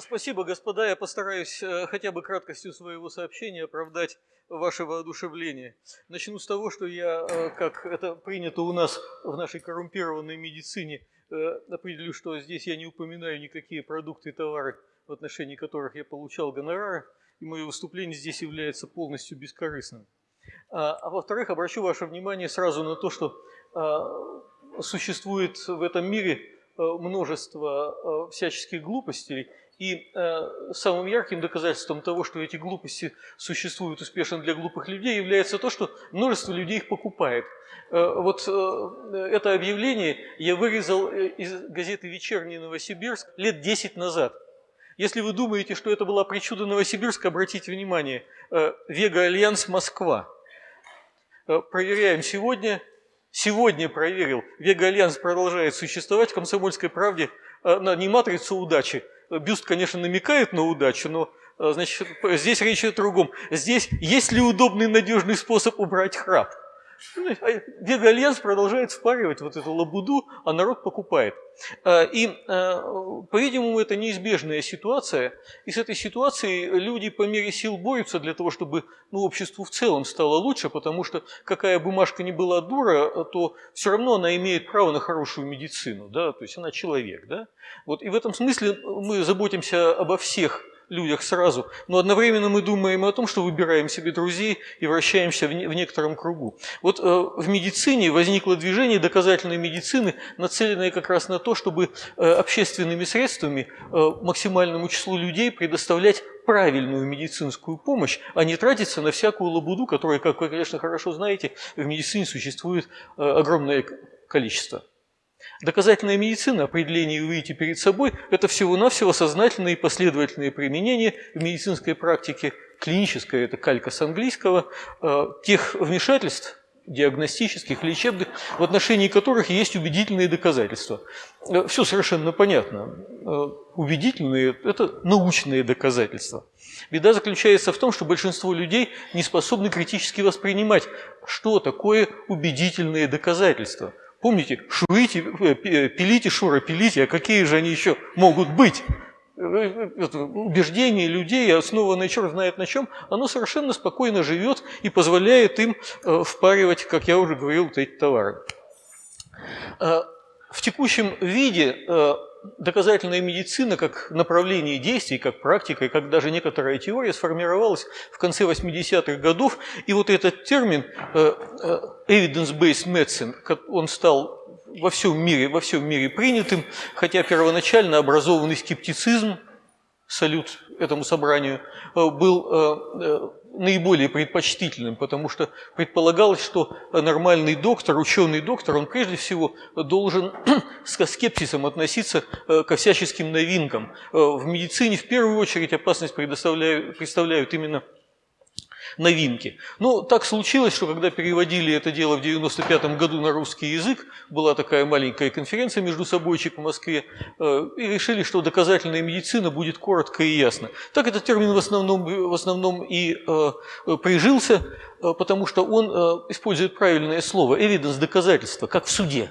Спасибо, господа. Я постараюсь э, хотя бы краткостью своего сообщения оправдать ваше воодушевление. Начну с того, что я, э, как это принято у нас в нашей коррумпированной медицине, э, определю, что здесь я не упоминаю никакие продукты и товары, в отношении которых я получал гонорары, и мое выступление здесь является полностью бескорыстным. А, а во-вторых, обращу ваше внимание сразу на то, что а, существует в этом мире множество всяческих глупостей, и э, самым ярким доказательством того, что эти глупости существуют успешно для глупых людей, является то, что множество людей их покупает. Э, вот э, это объявление я вырезал э, из газеты «Вечерний Новосибирск» лет 10 назад. Если вы думаете, что это была причуда Новосибирска, обратите внимание, э, «Вега Альянс Москва». Э, проверяем сегодня. Сегодня проверил. «Вега Альянс» продолжает существовать в «Комсомольской правде» э, не матрицу удачи, бюст, конечно, намекает на удачу, но э, значит, здесь речь о другом. Здесь есть ли удобный надежный способ убрать храп? Ну, Вега Альянс продолжает впаривать вот эту лабуду, а народ покупает. А, и, а, по-видимому, это неизбежная ситуация. И с этой ситуацией люди по мере сил борются для того, чтобы ну, обществу в целом стало лучше, потому что какая бумажка ни была дура, то все равно она имеет право на хорошую медицину, да? то есть она человек. Да? Вот, и в этом смысле мы заботимся обо всех людях сразу, но одновременно мы думаем о том, что выбираем себе друзей и вращаемся в, не, в некотором кругу. Вот э, в медицине возникло движение доказательной медицины, нацеленное как раз на то, чтобы э, общественными средствами э, максимальному числу людей предоставлять правильную медицинскую помощь, а не тратиться на всякую лабуду, которая, как вы, конечно, хорошо знаете, в медицине существует э, огромное количество. Доказательная медицина, определение вы видите перед собой, это всего-навсего сознательное и последовательное применение в медицинской практике, клиническое, это калька с английского, э, тех вмешательств, диагностических, лечебных, в отношении которых есть убедительные доказательства. Э, Все совершенно понятно. Э, убедительные – это научные доказательства. Беда заключается в том, что большинство людей не способны критически воспринимать, что такое убедительные доказательства – Помните, шуите, э, пилите, шура, пилите, а какие же они еще могут быть? Э, э, это убеждение людей, основанное черт знает на чем, оно совершенно спокойно живет и позволяет им впаривать, как я уже говорил, вот эти товары. В текущем виде доказательная медицина как направление действий, как практика и как даже некоторая теория сформировалась в конце 80-х годов. И вот этот термин э, э, evidence-based medicine, он стал во всем мире, во всем мире принятым, хотя первоначально образованный скептицизм, салют этому собранию, э, был наиболее предпочтительным, потому что предполагалось, что нормальный доктор, ученый доктор, он прежде всего должен с скепсисом относиться э, ко всяческим новинкам. Э, в медицине в первую очередь опасность представляют, представляют именно новинки. Но так случилось, что когда переводили это дело в 95 году на русский язык, была такая маленькая конференция между собойчик в Москве, э, и решили, что доказательная медицина будет коротко и ясно. Так этот термин в основном, в основном и э, прижился, э, потому что он использует правильное слово evidence – доказательство, как в суде.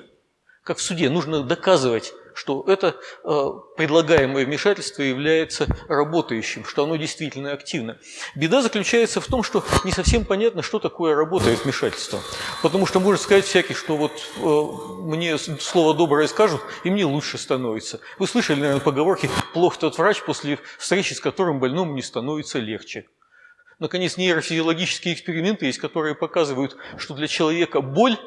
Как в суде нужно доказывать что это э, предлагаемое вмешательство является работающим, что оно действительно активно. Беда заключается в том, что не совсем понятно, что такое работает вмешательство. Потому что может сказать всякий, что вот э, мне слово доброе скажут, и мне лучше становится. Вы слышали, наверное, поговорки «плох тот врач, после встречи с которым больному не становится легче». Наконец, нейрофизиологические эксперименты есть, которые показывают, что для человека боль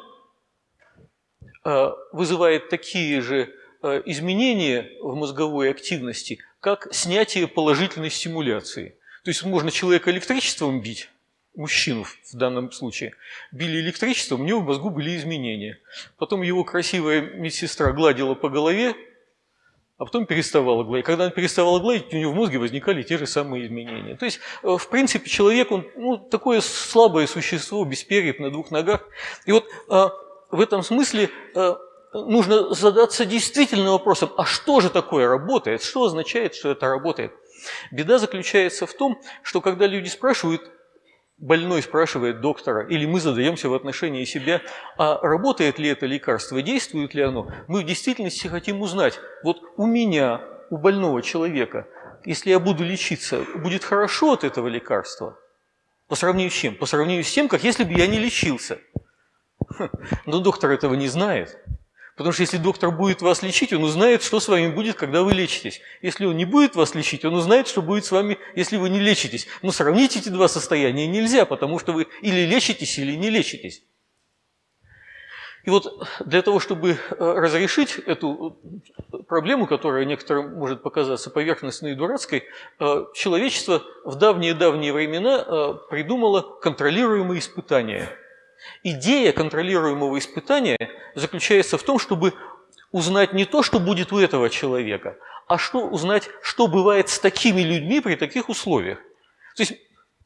э, вызывает такие же Э, изменения в мозговой активности, как снятие положительной стимуляции. То есть можно человека электричеством бить, мужчину в данном случае, били электричеством, у него в мозгу были изменения. Потом его красивая медсестра гладила по голове, а потом переставала гладить. Когда она переставала гладить, у него в мозге возникали те же самые изменения. То есть, э, в принципе, человек, он ну, такое слабое существо, без перьев, на двух ногах. И вот э, в этом смысле нужно задаться действительно вопросом, а что же такое работает, что означает, что это работает. Беда заключается в том, что когда люди спрашивают, больной спрашивает доктора, или мы задаемся в отношении себя, а работает ли это лекарство, действует ли оно, мы в действительности хотим узнать, вот у меня, у больного человека, если я буду лечиться, будет хорошо от этого лекарства? По сравнению с чем? По сравнению с тем, как если бы я не лечился. Но доктор этого не знает. Потому что если доктор будет вас лечить, он узнает, что с вами будет, когда вы лечитесь. Если он не будет вас лечить, он узнает, что будет с вами, если вы не лечитесь. Но сравнить эти два состояния нельзя, потому что вы или лечитесь, или не лечитесь. И вот для того, чтобы э, разрешить эту э, проблему, которая некоторым может показаться поверхностной и дурацкой, э, человечество в давние-давние времена придумало контролируемые испытания. Идея контролируемого испытания заключается в том, чтобы узнать не то, что будет у этого человека, а что узнать, что бывает с такими людьми при таких условиях. То есть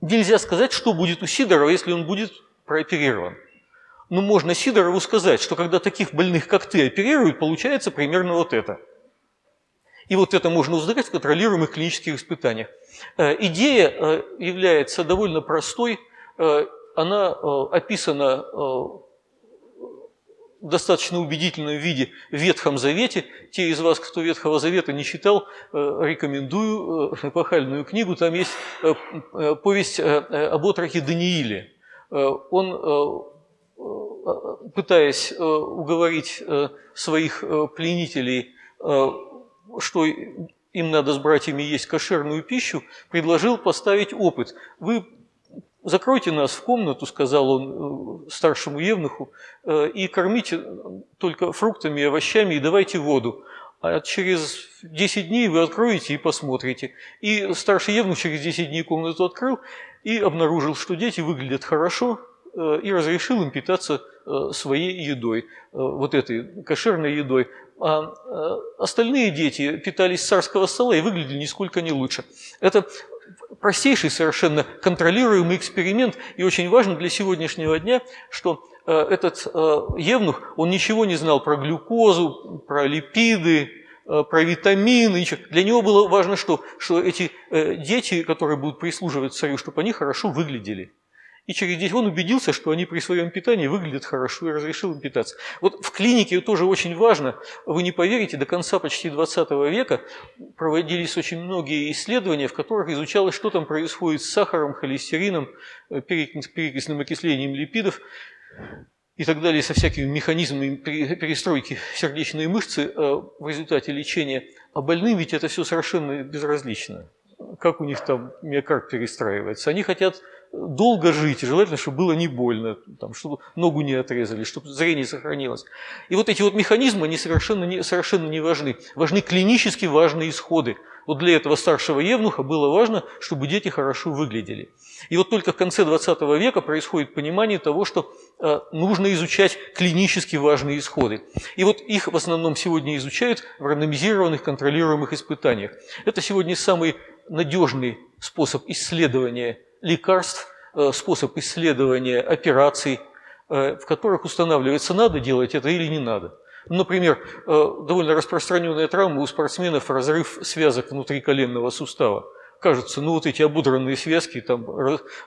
нельзя сказать, что будет у Сидорова, если он будет прооперирован. Но можно Сидорову сказать, что когда таких больных, как ты, оперируют, получается примерно вот это. И вот это можно узнать в контролируемых клинических испытаниях. Э, идея э, является довольно простой. Э, она описана в достаточно убедительном виде в Ветхом Завете. Те из вас, кто Ветхого Завета не читал, рекомендую эпохальную книгу. Там есть повесть об отрохе Данииле. Он пытаясь э, уговорить э, своих э, пленителей, что им надо с братьями есть кошерную пищу, предложил поставить опыт. Вы закройте нас в комнату, сказал он старшему евнуху, и кормите только фруктами, овощами и давайте воду. А через 10 дней вы откроете и посмотрите. И старший евнух через 10 дней комнату открыл и обнаружил, что дети выглядят хорошо, и разрешил им питаться Э, своей едой, э, вот этой кошерной едой. А э, остальные дети питались царского стола и выглядели нисколько не лучше. Это простейший совершенно контролируемый эксперимент, и очень важно для сегодняшнего дня, что этот евнух, он ничего не знал про глюкозу, про липиды, про витамины, ничего. Для него было важно, что, что эти дети, которые будут прислуживать царю, чтобы они хорошо выглядели. И через 10 он убедился, что они при своем питании выглядят хорошо и разрешил им питаться. Вот в клинике тоже очень важно, вы не поверите, до конца почти 20 века проводились очень многие исследования, в которых изучалось, что там происходит с сахаром, холестерином, э, перекисным окислением липидов и так далее, со всякими механизмами перестройки сердечной мышцы э, в результате лечения. А больным ведь это все совершенно безразлично. Как у них там миокард перестраивается. Они хотят долго жить, и желательно, чтобы было не больно, там, чтобы ногу не отрезали, чтобы зрение сохранилось. И вот эти вот механизмы, они совершенно не, совершенно не важны. Важны клинически важные исходы. Вот для этого старшего евнуха было важно, чтобы дети хорошо выглядели. И вот только в конце 20 века происходит понимание того, что э, нужно изучать клинически важные исходы. И вот их в основном сегодня изучают в рандомизированных контролируемых испытаниях. Это сегодня самый надежный способ исследования лекарств, э, способ исследования операций, э, в которых устанавливается, надо делать это или не надо. Например, э, довольно распространенная травма у спортсменов – разрыв связок внутри коленного сустава. Кажется, ну вот эти обудранные связки, там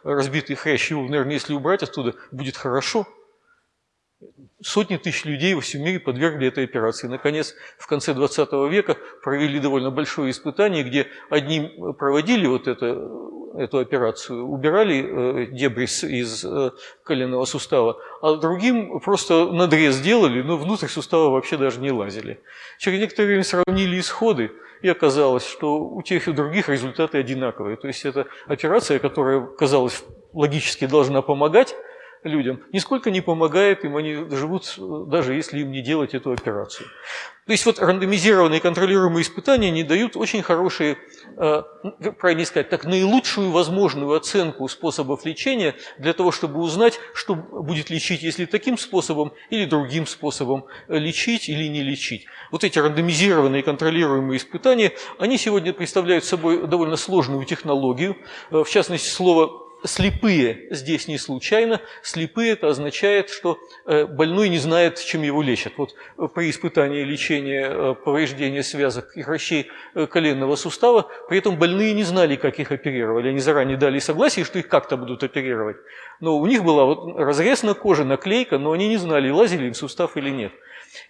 разбитые хрящи, наверное, если убрать оттуда, будет хорошо – Сотни тысяч людей во всем мире подвергли этой операции. Наконец, в конце 20 века провели довольно большое испытание, где одним проводили вот это, эту операцию, убирали э, дебрис из э, коленного сустава, а другим просто надрез делали, но внутрь сустава вообще даже не лазили. Через некоторое время сравнили исходы, и оказалось, что у тех и других результаты одинаковые. То есть это операция, которая, казалось, логически должна помогать, людям, нисколько не помогает им, они живут, даже если им не делать эту операцию. То есть вот рандомизированные контролируемые испытания не дают очень хорошие, э, правильно сказать, так наилучшую возможную оценку способов лечения для того, чтобы узнать, что будет лечить, если таким способом или другим способом лечить или не лечить. Вот эти рандомизированные контролируемые испытания, они сегодня представляют собой довольно сложную технологию. Э, в частности, слово слепые здесь не случайно. Слепые это означает, что э, больной не знает, чем его лечат. Вот э, при испытании лечения э, повреждения связок и хрящей коленного сустава, при этом больные не знали, как их оперировали. Они заранее дали согласие, что их как-то будут оперировать. Но у них была вот разрез на коже, наклейка, но они не знали, лазили им сустав или нет.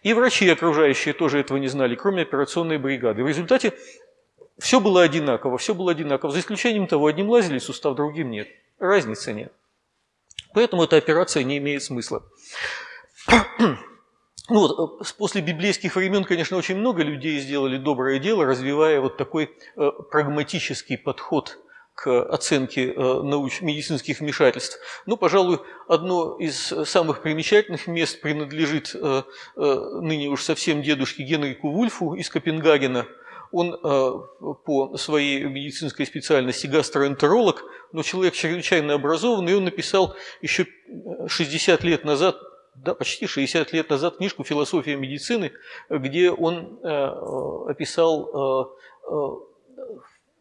И врачи окружающие тоже этого не знали, кроме операционной бригады. В результате все было одинаково, все было одинаково, за исключением того, одним лазили сустав, другим нет. Разницы нет. Поэтому эта операция не имеет смысла. Ну вот, э, после библейских времен, конечно, очень много людей сделали доброе дело, развивая вот такой э, прагматический подход к оценке э, науч медицинских вмешательств. Ну, пожалуй, одно из самых примечательных мест принадлежит э, э, ныне уж совсем дедушке Генрику Вульфу из Копенгагена. Он по своей медицинской специальности гастроэнтеролог, но человек чрезвычайно образованный, и он написал еще 60 лет назад да, почти 60 лет назад книжку «Философия медицины», где он описал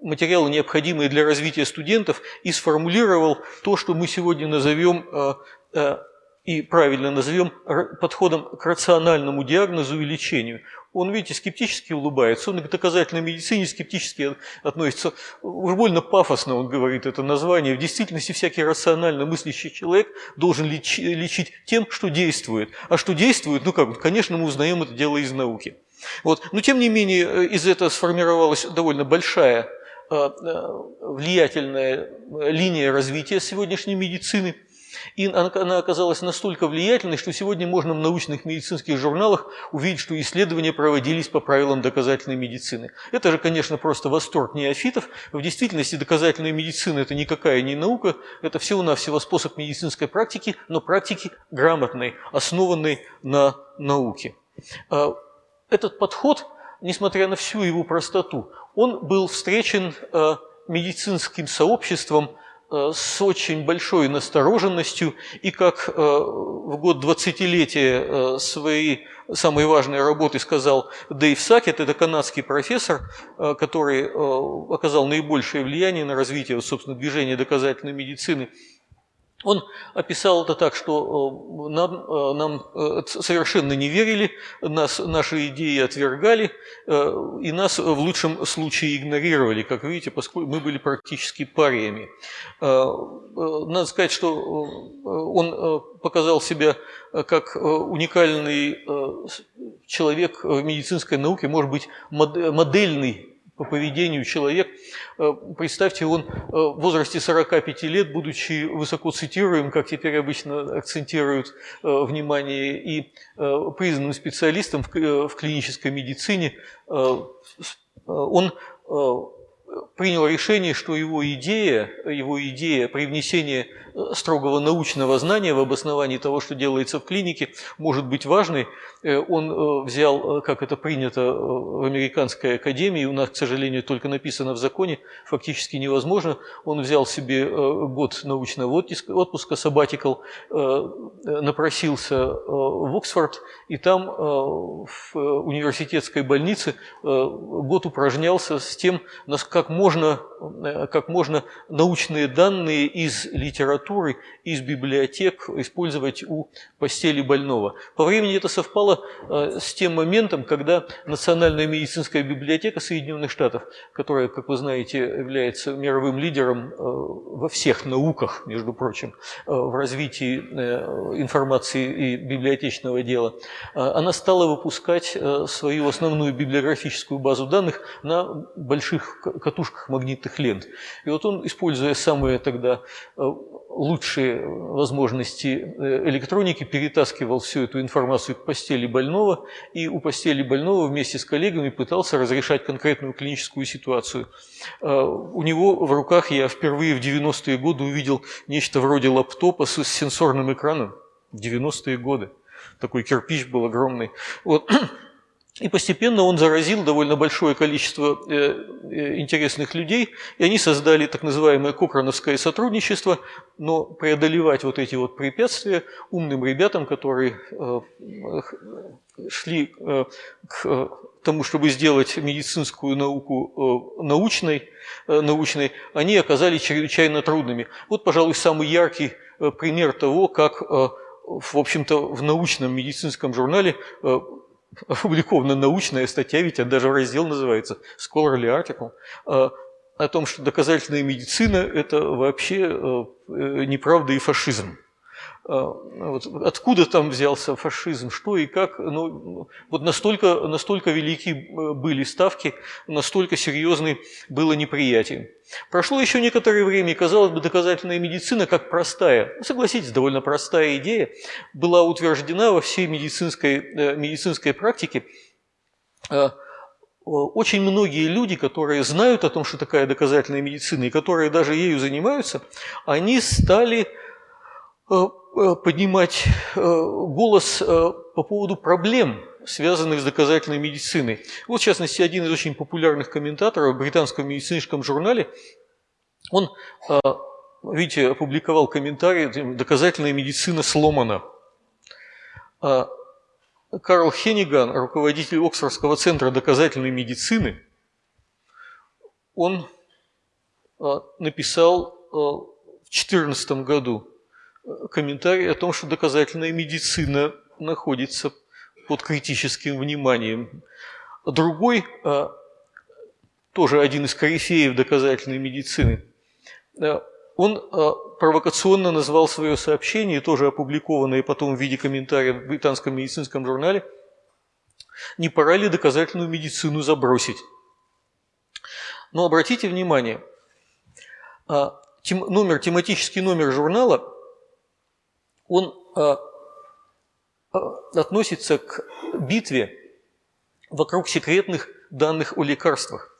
материалы, необходимые для развития студентов, и сформулировал то, что мы сегодня назовем э, э, и правильно назовем подходом к рациональному диагнозу и лечению. Он, видите, скептически улыбается, он к доказательной медицине скептически относится. Уж больно пафосно он говорит это название. В действительности всякий рационально мыслящий человек должен лечить тем, что действует. А что действует, ну как, конечно, мы узнаем это дело из науки. Вот. Но тем не менее, из этого сформировалась довольно большая Э, э, влиятельная линия развития сегодняшней медицины. И она оказалась настолько влиятельной, что сегодня можно в научных медицинских журналах увидеть, что исследования проводились по правилам доказательной медицины. Это же, конечно, просто восторг неофитов. В действительности доказательная медицина – это никакая не наука, это всего-навсего способ медицинской практики, но практики грамотной, основанной на науке. Э, этот подход, несмотря на всю его простоту, он был встречен э, медицинским сообществом с очень большой настороженностью, и как э, в год 20-летия своей самой важной работы сказал Дэйв Сакет, это канадский профессор, который оказал наибольшее влияние на развитие, собственно, движения доказательной медицины – он описал это так, что э, нам, э, нам э, совершенно не верили, нас, наши идеи отвергали, и нас в лучшем случае игнорировали, как видите, поскольку мы были практически париями. Надо сказать, что он показал себя как уникальный человек в медицинской науке, может быть, модельный по поведению человек. Э, представьте, он э, в возрасте 45 лет, будучи высоко цитируем, как теперь обычно акцентируют э, внимание, и признанным специалистом в клинической медицине, он принял решение, что его идея, его идея привнесения строгого научного знания в обосновании того, что делается в клинике, может быть важной. Э, он э, взял, э, как это принято в американской академии, у нас, к сожалению, только написано в законе, фактически невозможно, он взял себе год научного отпуска, sabbatical, напросился в Оксфорд, и там в университетской больнице год упражнялся с тем, как можно, как можно научные данные из литературы из библиотек использовать у постели больного. По времени это совпало э, с тем моментом, когда Национальная медицинская библиотека Соединенных Штатов, которая, как вы знаете, является мировым лидером э, во всех науках, между прочим, э, в развитии информации и библиотечного дела, она стала выпускать свою основную библиографическую базу данных на больших катушках магнитных лент. И вот он, используя самые тогда лучшие возможности э, электроники, перетаскивал всю эту информацию к постели больного и у постели больного вместе с коллегами пытался разрешать конкретную клиническую ситуацию. У него в руках я впервые в 90-е годы увидел нечто вроде лаптопа с сенсорным экраном. 90-е годы. Такой кирпич был огромный. Вот. И постепенно он заразил довольно большое количество э, э, интересных людей, и они создали так называемое Кокрановское сотрудничество, но преодолевать вот эти вот препятствия умным ребятам, которые э, шли к тому, чтобы сделать медицинскую науку научной, научной, они оказались чрезвычайно трудными. Вот, пожалуй, самый яркий пример того, как в общем-то, в научном медицинском журнале опубликована научная статья, ведь это даже раздел называется Scholarly Article, а, о том, что доказательная медицина – это вообще э, неправда и фашизм. А, вот, откуда там взялся фашизм, что и как. Ну, вот настолько, настолько велики э, были ставки, настолько серьезны было неприятие. Прошло еще некоторое время, и, казалось бы, доказательная медицина, как простая, ну, согласитесь, довольно простая идея, была утверждена во всей медицинской, э, медицинской практике. Очень многие люди, которые знают о том, что такая доказательная медицина, и которые даже ею занимаются, они стали э, Э, поднимать э, голос э, по поводу проблем, связанных с доказательной медициной. Вот, в частности, один из очень популярных комментаторов в британском медицинском журнале, он, видите, опубликовал комментарий «Доказательная медицина сломана». А Карл Хенниган, руководитель Оксфордского центра доказательной медицины, он написал в 2014 году комментарий о том, что доказательная медицина находится под критическим вниманием. Другой, а, тоже один из корифеев доказательной медицины, а, он а, провокационно назвал свое сообщение, тоже опубликованное потом в виде комментария в британском медицинском журнале, «Не пора ли доказательную медицину забросить?» Но обратите внимание, номер, тематический номер журнала он а, а, относится к битве вокруг секретных данных о лекарствах.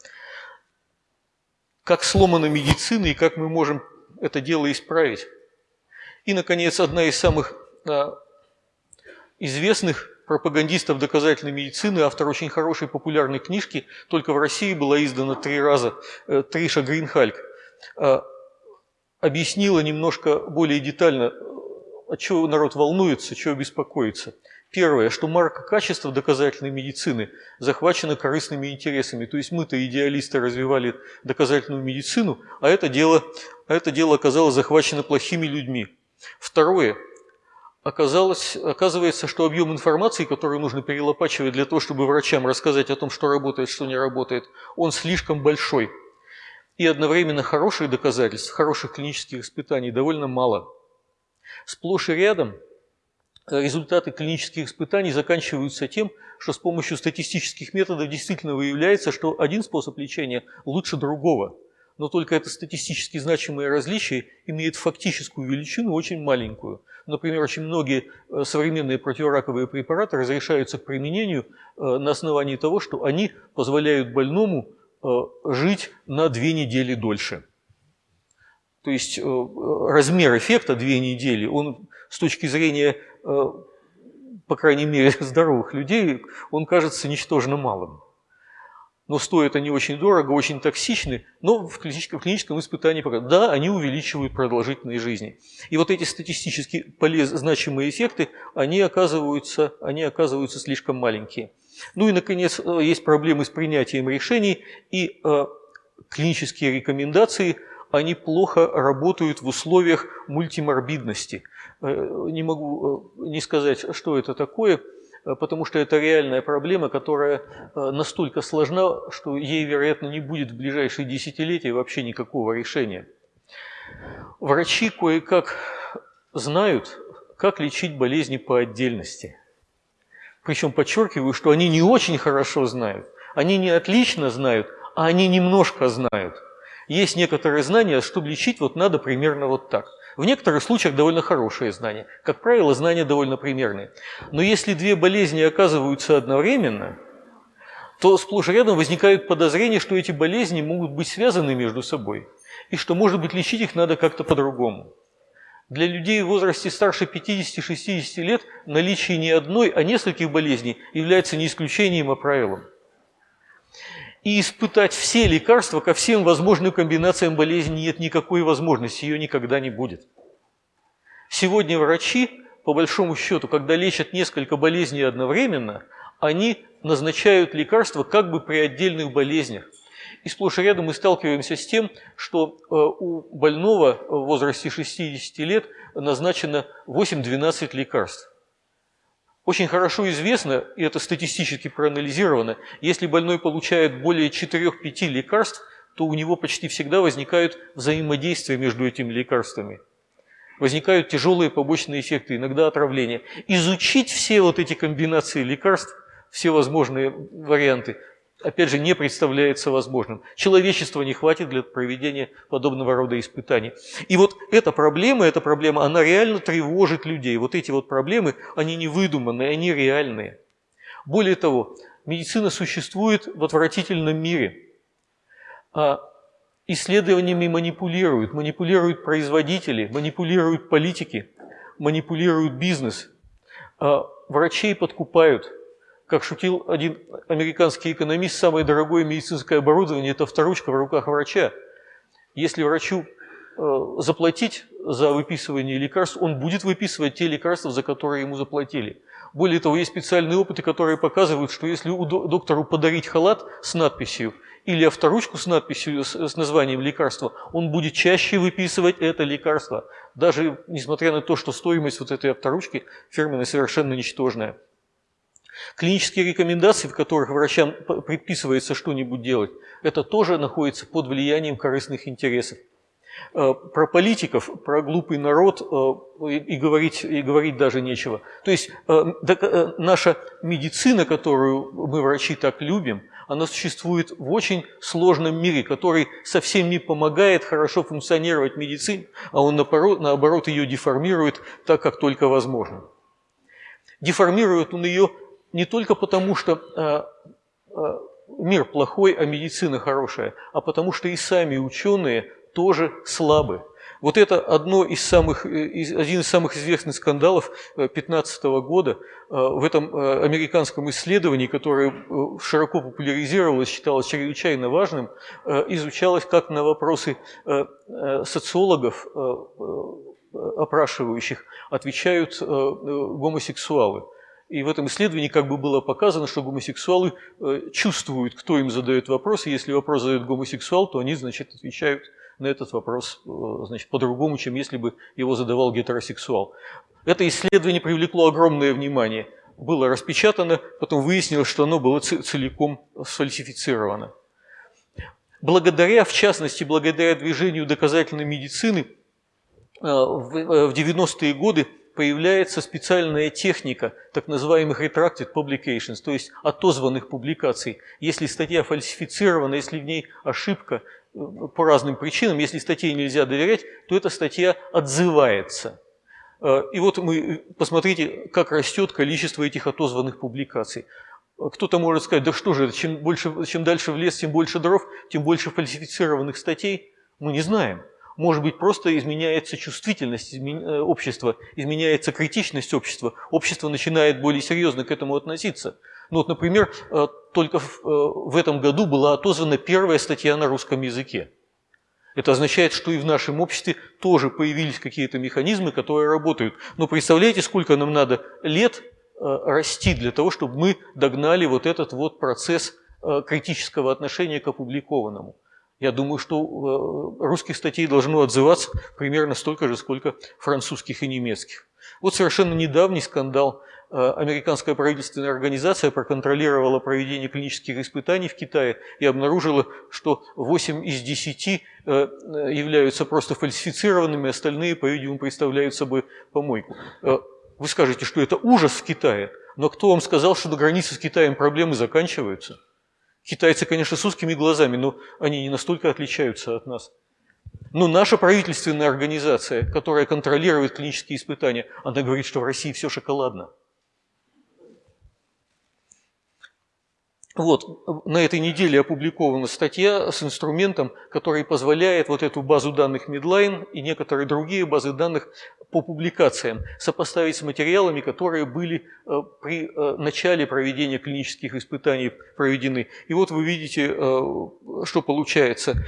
Как сломана медицина и как мы можем это дело исправить. И, наконец, одна из самых а, известных пропагандистов доказательной медицины, автор очень хорошей популярной книжки, только в России была издана три раза, э, Триша Гринхальк, объяснила немножко более детально от чего народ волнуется, чего беспокоится. Первое, что марка качества доказательной медицины захвачена корыстными интересами. То есть мы-то идеалисты развивали доказательную медицину, а это дело, а это дело оказалось захвачено плохими людьми. Второе, оказалось, оказывается, что объем информации, который нужно перелопачивать для того, чтобы врачам рассказать о том, что работает, что не работает, он слишком большой. И одновременно хороших доказательств, хороших клинических испытаний довольно мало – Сплошь и рядом э, результаты клинических испытаний заканчиваются тем, что с помощью статистических методов действительно выявляется, что один способ лечения лучше другого. Но только это статистически значимое различие имеет фактическую величину очень маленькую. Например, очень многие э, современные противораковые препараты разрешаются к применению э, на основании того, что они позволяют больному жить на две недели дольше. То есть э, размер эффекта две недели, он с точки зрения, э, по крайней мере, здоровых людей, он кажется ничтожно малым. Но стоят они очень дорого, очень токсичны, но в клиническом, в клиническом испытании показывают, да, они увеличивают продолжительность жизни. И вот эти статистически полез, значимые эффекты, они оказываются, они оказываются слишком маленькие. Ну и, наконец, э, есть проблемы с принятием решений и клинические рекомендации – они плохо работают в условиях мультиморбидности. Э, не могу э, не сказать, что это такое, э, потому что это реальная проблема, которая настолько сложна, что ей, вероятно, не будет в ближайшие десятилетия вообще никакого решения. Врачи кое-как знают, как лечить болезни по отдельности. Причем подчеркиваю, что они не очень хорошо знают, они не отлично знают, а они немножко знают – есть некоторые знания, чтобы лечить, вот надо примерно вот так. В некоторых случаях довольно хорошие знания. Как правило, знания довольно примерные. Но если две болезни оказываются одновременно, то сплошь рядом возникают подозрения, что эти болезни могут быть связаны между собой. И что, может быть, лечить их надо как-то по-другому. Для людей в возрасте старше 50-60 лет наличие не одной, а нескольких болезней является не исключением, а правилом и испытать все лекарства ко всем возможным комбинациям болезни нет никакой возможности, ее никогда не будет. Сегодня врачи, по большому счету, когда лечат несколько болезней одновременно, они назначают лекарства как бы при отдельных болезнях. И сплошь и рядом мы сталкиваемся с тем, что э, у больного в возрасте 60 лет назначено 8-12 лекарств. Очень хорошо известно, и это статистически проанализировано, если больной получает более 4-5 лекарств, то у него почти всегда возникают взаимодействия между этими лекарствами. возникают тяжелые побочные эффекты, иногда отравление. Изучить все вот эти комбинации лекарств, все возможные варианты, опять же, не представляется возможным. Человечества не хватит для проведения подобного рода испытаний. И вот эта проблема, эта проблема, она реально тревожит людей. Вот эти вот проблемы, они не выдуманные, они реальные. Более того, медицина существует в отвратительном мире. А исследованиями манипулируют, манипулируют производители, манипулируют политики, манипулируют бизнес. А врачей подкупают – как шутил один американский экономист, самое дорогое медицинское оборудование – это авторучка в руках врача. Если врачу э, заплатить за выписывание лекарств, он будет выписывать те лекарства, за которые ему заплатили. Более того, есть специальные опыты, которые показывают, что если доктору подарить халат с надписью или авторучку с надписью, с названием лекарства, он будет чаще выписывать это лекарство, даже несмотря на то, что стоимость вот этой авторучки фирменной совершенно ничтожная. Клинические рекомендации, в которых врачам предписывается что-нибудь делать, это тоже находится под влиянием корыстных интересов. Э, про политиков, про глупый народ э, и говорить, и говорить даже нечего. То есть э, наша медицина, которую мы, врачи, так любим, она существует в очень сложном мире, который совсем не помогает хорошо функционировать медицине, а он наоборот, наоборот ее деформирует так, как только возможно. Деформирует он ее не только потому, что э, э, мир плохой, а медицина хорошая, а потому что и сами ученые тоже слабы. Вот это одно из самых, э, один из самых известных скандалов 2015 года в этом американском исследовании, которое широко популяризировалось, считалось чрезвычайно важным, изучалось, как на вопросы социологов, опрашивающих, отвечают гомосексуалы. И в этом исследовании как бы было показано, что гомосексуалы э, чувствуют, кто им задает вопрос, и если вопрос задает гомосексуал, то они, значит, отвечают на этот вопрос э, значит, по-другому, чем если бы его задавал гетеросексуал. Это исследование привлекло огромное внимание. Было распечатано, потом выяснилось, что оно было целиком сфальсифицировано. Благодаря, в частности, благодаря движению доказательной медицины, э, в 90-е годы появляется специальная техника так называемых retracted publications, то есть отозванных публикаций. Если статья фальсифицирована, если в ней ошибка э, по разным причинам, если статье нельзя доверять, то эта статья отзывается. Э, и вот мы, посмотрите, как растет количество этих отозванных публикаций. Кто-то может сказать, да что же, чем, больше, чем дальше в лес, тем больше дров, тем больше фальсифицированных статей. Мы не знаем. Может быть, просто изменяется чувствительность э, общества, изменяется критичность общества. Общество начинает более серьезно к этому относиться. Ну вот, например, э, только э, в этом году была отозвана первая статья на русском языке. Это означает, что и в нашем обществе тоже появились какие-то механизмы, которые работают. Но представляете, сколько нам надо лет расти для того, чтобы мы догнали вот этот вот процесс критического отношения к опубликованному. Я думаю, что э, русских статей должно отзываться примерно столько же, сколько французских и немецких. Вот совершенно недавний скандал. Э, американская правительственная организация проконтролировала проведение клинических испытаний в Китае и обнаружила, что 8 из 10 э, являются просто фальсифицированными, остальные, по-видимому, представляют собой помойку. Вы скажете, что это ужас в Китае, но кто вам сказал, что на границе с Китаем проблемы заканчиваются? Китайцы, конечно, с узкими глазами, но они не настолько отличаются от нас. Но наша правительственная организация, которая контролирует клинические испытания, она говорит, что в России все шоколадно. Вот, на этой неделе опубликована статья с инструментом, который позволяет вот эту базу данных Midline и некоторые другие базы данных по публикациям сопоставить с материалами, которые были э, при э, начале проведения клинических испытаний проведены. И вот вы видите, э, что получается.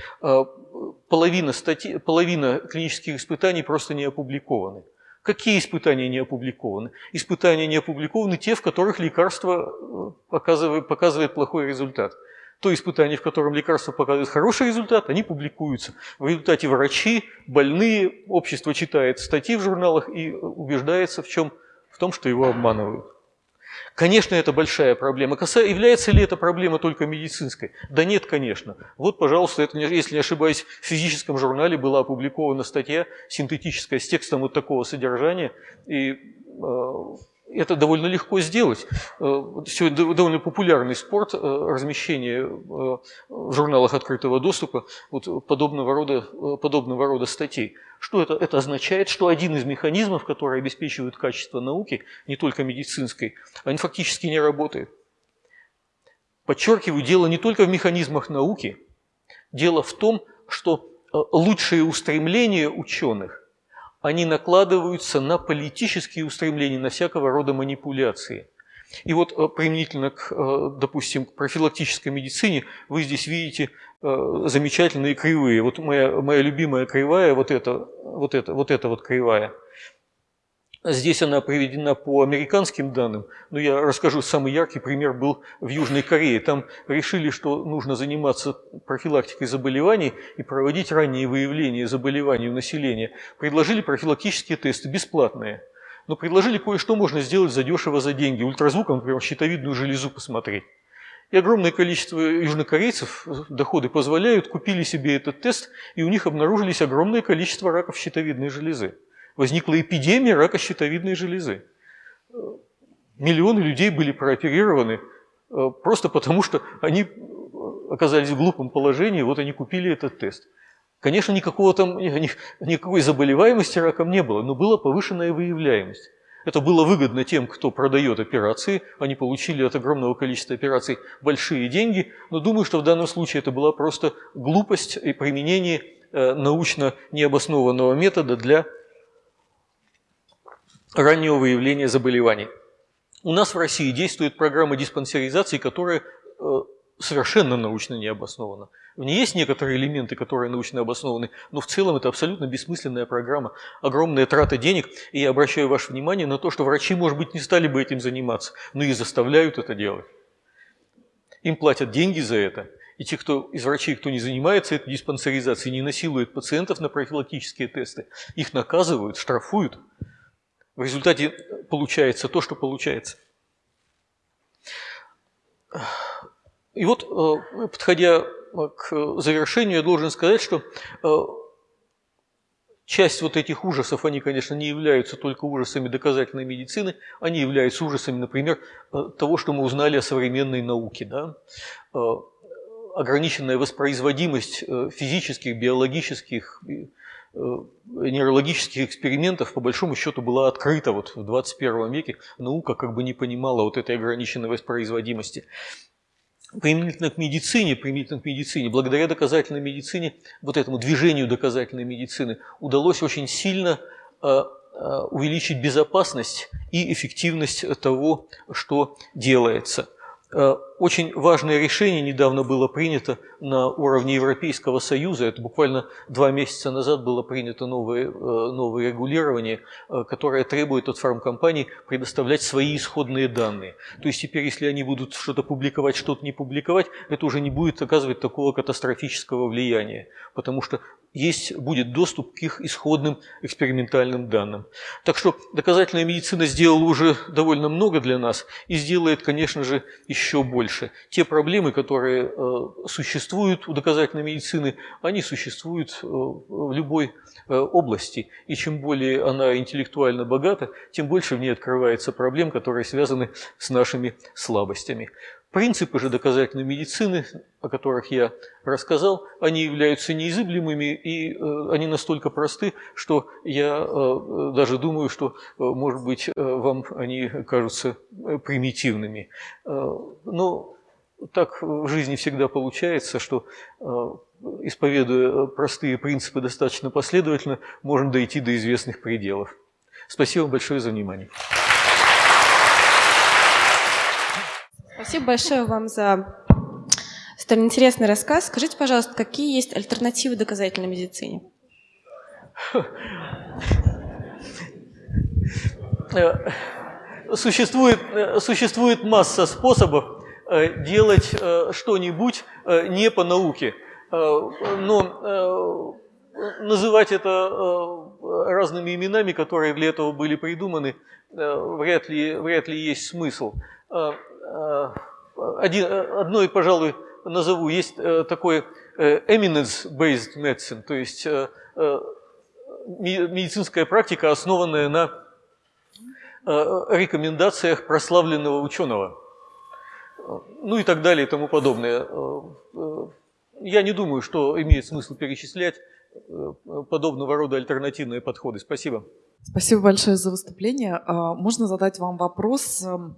Половина, статьи, половина клинических испытаний просто не опубликованы. Какие испытания не опубликованы? Испытания не опубликованы те, в которых лекарство э, показывает, показывает плохой результат. То испытание, в котором лекарство показывает хороший результат, они публикуются. В результате врачи, больные, общество читает статьи в журналах и убеждается в, чем? в том, что его обманывают. Конечно, это большая проблема. Является ли эта проблема только медицинской? Да нет, конечно. Вот, пожалуйста, это, если не ошибаюсь, в физическом журнале была опубликована статья синтетическая с текстом вот такого содержания. И э, это довольно легко сделать. Э, Сегодня довольно популярный спорт, э, размещение в журналах открытого доступа вот подобного, рода, подобного рода статей. Что это? Это означает, что один из механизмов, которые обеспечивают качество науки, не только медицинской, они фактически не работают. Подчеркиваю, дело не только в механизмах науки, дело в том, что э, лучшие устремления ученых, они накладываются на политические устремления, на всякого рода манипуляции. И вот э, применительно к, э, допустим, к профилактической медицине вы здесь видите Э, замечательные кривые. Вот моя, моя любимая кривая, вот эта, вот эта, вот эта вот кривая. Здесь она приведена по американским данным, но я расскажу, самый яркий пример был в Южной Корее. Там решили, что нужно заниматься профилактикой заболеваний и проводить раннее выявление заболеваний у населения. Предложили профилактические тесты, бесплатные. Но предложили кое-что можно сделать задешево за деньги. Ультразвуком, например, щитовидную железу посмотреть. И огромное количество южнокорейцев, доходы позволяют, купили себе этот тест, и у них обнаружились огромное количество раков щитовидной железы. Возникла эпидемия рака щитовидной железы. Миллионы людей были прооперированы э, просто потому, что они оказались в глупом положении, вот они купили этот тест. Конечно, никакого там, никакой заболеваемости раком не было, но была повышенная выявляемость. Это было выгодно тем, кто продает операции. Они получили от огромного количества операций большие деньги. Но думаю, что в данном случае это была просто глупость и применение э, научно необоснованного метода для раннего выявления заболеваний. У нас в России действует программа диспансеризации, которая э, совершенно научно не обоснована. В ней есть некоторые элементы, которые научно обоснованы, но в целом это абсолютно бессмысленная программа, огромная трата денег. И я обращаю ваше внимание на то, что врачи, может быть, не стали бы этим заниматься, но и заставляют это делать. Им платят деньги за это. И те, кто из врачей, кто не занимается этой диспансеризацией, не насилует пациентов на профилактические тесты, их наказывают, штрафуют. В результате получается то, что получается. И вот, э, подходя к завершению я должен сказать, что э, часть вот этих ужасов, они, конечно, не являются только ужасами доказательной медицины, они являются ужасами, например, э, того, что мы узнали о современной науке. Да? Э, ограниченная воспроизводимость физических, биологических, нейрологических экспериментов, по большому счету, была открыта вот в 21 веке. Наука как бы не понимала вот этой ограниченной воспроизводимости применительно к медицине, применительно к медицине, благодаря доказательной медицине, вот этому движению доказательной медицины, удалось очень сильно э, э, увеличить безопасность и эффективность того, что делается. Очень важное решение недавно было принято на уровне Европейского Союза. Это буквально два месяца назад было принято новое, э, новое регулирование, э, которое требует от фармкомпаний предоставлять свои исходные данные. То есть теперь, если они будут что-то публиковать, что-то не публиковать, это уже не будет оказывать такого катастрофического влияния, потому что есть, будет доступ к их исходным экспериментальным данным. Так что доказательная медицина сделала уже довольно много для нас и сделает, конечно же, еще больше. Те проблемы, которые э, существуют у доказательной медицины, они существуют э, в любой э, области. И чем более она интеллектуально богата, тем больше в ней открывается проблем, которые связаны с нашими слабостями. Принципы же доказательной медицины, о которых я рассказал, они являются неизыблемыми, и э, они настолько просты, что я э, даже думаю, что, э, может быть, вам они кажутся примитивными. Но так в жизни всегда получается, что исповедуя простые принципы достаточно последовательно, можно дойти до известных пределов. Спасибо большое за внимание. Спасибо большое вам за столь интересный рассказ. Скажите, пожалуйста, какие есть альтернативы доказательной медицине? Существует, существует масса способов э, делать э, что-нибудь э, не по науке. Но называть это разными именами, которые для этого были придуманы, вряд ли, вряд ли есть смысл. Один, одно, пожалуй, назову. Есть такой eminence-based medicine, то есть медицинская практика, основанная на рекомендациях прославленного ученого. Ну и так далее и тому подобное. Я не думаю, что имеет смысл перечислять подобного рода альтернативные подходы. Спасибо. Спасибо большое за выступление. А, можно задать вам вопрос? Эм,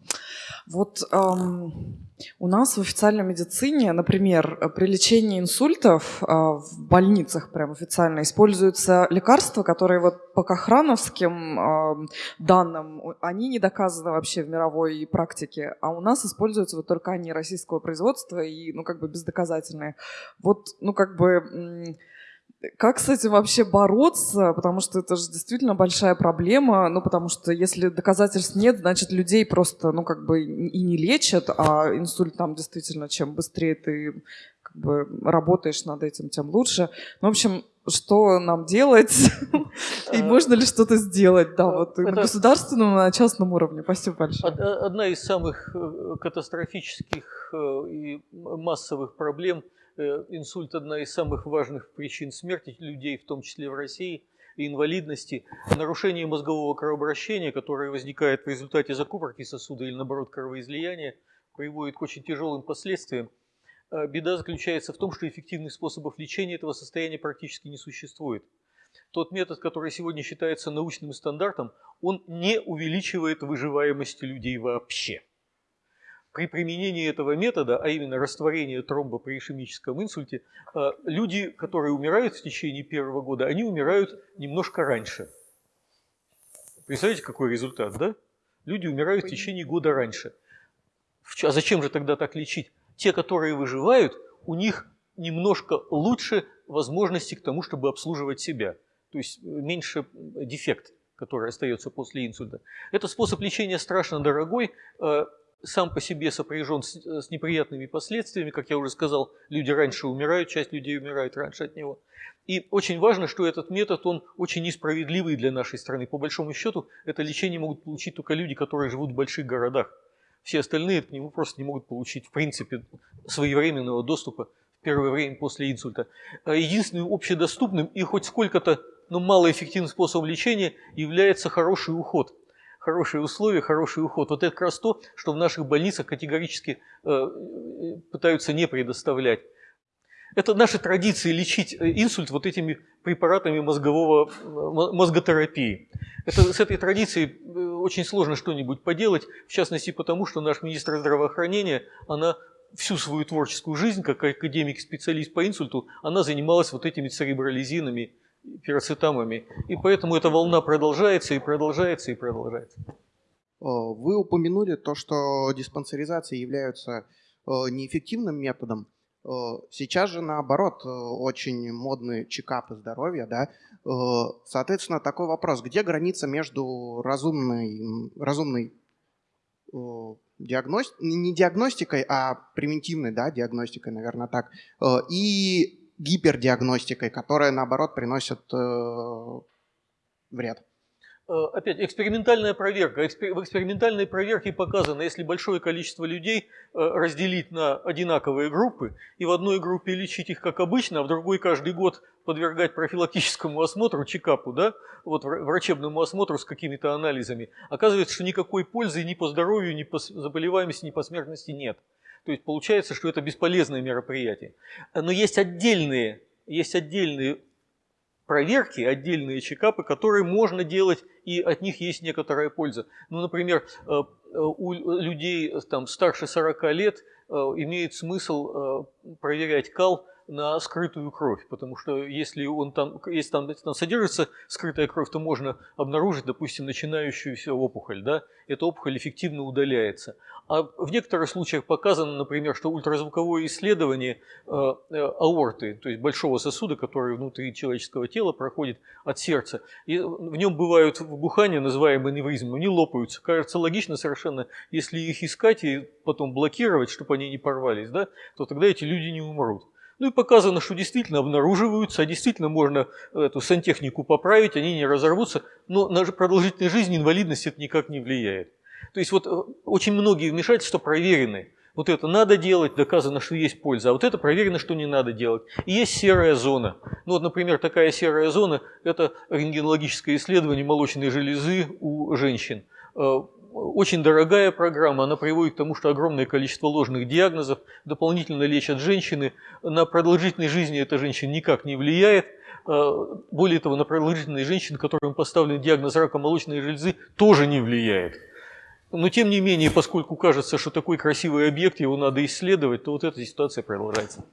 вот эм, у нас в официальной медицине, например, при лечении инсультов а, в больницах прям официально используются лекарства, которые вот по кохрановским эм, данным, они не доказаны вообще в мировой практике, а у нас используются вот только они российского производства и, ну, как бы бездоказательные. Вот, ну, как бы как с этим вообще бороться? Потому что это же действительно большая проблема. Ну, потому что если доказательств нет, значит, людей просто, ну, как бы и не лечат, а инсульт там действительно, чем быстрее ты как бы работаешь над этим, тем лучше. Ну, в общем, что нам делать? И э, можно ли что-то сделать? Да, вот на государственном, на частном уровне. Спасибо большое. Одна из самых э, катастрофических э, и массовых проблем – инсульт – одна из самых важных причин смерти людей, в том числе в России, и инвалидности. Нарушение мозгового кровообращения, которое возникает в результате закупорки сосуда или, наоборот, кровоизлияния, приводит к очень тяжелым последствиям. А беда заключается в том, что эффективных способов лечения этого состояния практически не существует. Тот метод, который сегодня считается научным стандартом, он не увеличивает выживаемость людей вообще. При применении этого метода, а именно растворения тромба при ишемическом инсульте, э, люди, которые умирают в течение первого года, они умирают немножко раньше. Представляете, какой результат, да? Люди умирают в течение года раньше. А зачем же тогда так лечить? Те, которые выживают, у них немножко лучше возможности к тому, чтобы обслуживать себя. То есть э, меньше дефект, который остается после инсульта. Это способ лечения страшно дорогой. Э, сам по себе сопряжен с, с неприятными последствиями. Как я уже сказал, люди раньше умирают, часть людей умирает раньше от него. И очень важно, что этот метод, он очень несправедливый для нашей страны. По большому счету, это лечение могут получить только люди, которые живут в больших городах. Все остальные к нему просто не могут получить, в принципе, своевременного доступа в первое время после инсульта. А единственным общедоступным и хоть сколько-то, но малоэффективным способом лечения является хороший уход – хорошие условия, хороший уход. Вот это как раз то, что в наших больницах категорически э, пытаются не предоставлять. Это наши традиции лечить э, инсульт вот этими препаратами мозгового, э, мозготерапии. Это, с этой традицией очень сложно что-нибудь поделать, в частности потому, что наш министр здравоохранения, она всю свою творческую жизнь, как академик-специалист по инсульту, она занималась вот этими церебролизинами пироцетамами. И поэтому эта волна продолжается и продолжается и продолжается. Э, вы упомянули то, что диспансеризации являются э, неэффективным методом. Э, сейчас же наоборот очень модные чекапы здоровья, да. Соответственно, такой вопрос: где граница между разумной, разумной диагности... не диагностикой, а превентивной, да, диагностикой, наверное, так, и гипердиагностикой, которая, наоборот, приносит э, вред. Э, опять, экспериментальная проверка. В экспериментальной проверке показано, если большое количество людей э, разделить на одинаковые группы, и в одной группе лечить их как обычно, а в другой каждый год подвергать профилактическому осмотру, чекапу, да, вот врачебному осмотру с какими-то анализами, оказывается, что никакой пользы ни по здоровью, ни по заболеваемости, ни по смертности нет. То есть получается, что это бесполезное мероприятие. Но есть отдельные, есть отдельные проверки, отдельные чекапы, которые можно делать, и от них есть некоторая польза. Ну, например, э, э, у людей там, старше 40 лет э, имеет смысл проверять кал на скрытую кровь, потому что если, он там, если там, там содержится скрытая кровь, то можно обнаружить, допустим, начинающуюся опухоль. Да? Эта опухоль эффективно удаляется. А в некоторых случаях показано, например, что ультразвуковое исследование э, э, аорты, то есть большого сосуда, который внутри человеческого тела проходит от сердца, и в нем бывают вбухания, называемые аневризмы, они лопаются. Кажется логично совершенно, если их искать и потом блокировать, чтобы они не порвались, да, то тогда эти люди не умрут. Ну и показано, что действительно обнаруживаются, а действительно можно эту сантехнику поправить, они не разорвутся, но на продолжительность жизни инвалидность это никак не влияет. То есть вот э, очень многие вмешательства проверены. Вот это надо делать, доказано, что есть польза, а вот это проверено, что не надо делать. И есть серая зона. Ну вот, например, такая серая зона – это рентгенологическое исследование молочной железы у женщин. Очень дорогая программа, она приводит к тому, что огромное количество ложных диагнозов, дополнительно лечат женщины. На продолжительность жизни эта женщина никак не влияет. Э, более того, на продолжительность женщин, которым поставлен диагноз рака молочной железы, тоже не влияет. Но тем не менее, поскольку кажется, что такой красивый объект, его надо исследовать, то вот эта ситуация продолжается.